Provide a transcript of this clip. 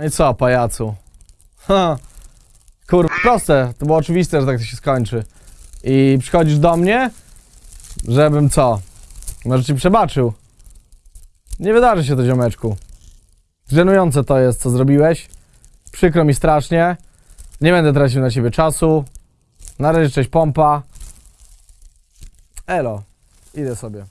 No i co, pajacu? Ha. Kur... proste. To było oczywiste, że tak to się skończy. I przychodzisz do mnie, żebym co? Może ci przebaczył. Nie wydarzy się to, ziomeczku. Żenujące to jest, co zrobiłeś. Przykro mi strasznie. Nie będę tracił na ciebie czasu. Na razie cześć pompa. Elo. Idę sobie.